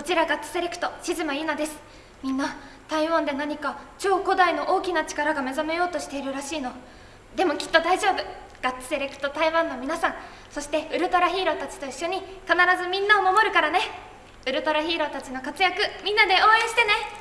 こちらガッツセレクト静間ゆなです。みんな台湾で何か超古代の大きな力が目覚めようとしているらしいの。でもきっと大丈夫。ガッツセレクト台湾の皆さんそしてウルトラヒーローたちと一緒に必ずみんなを守るからね。ウルトラヒーローたちの活躍みんなで応援してね。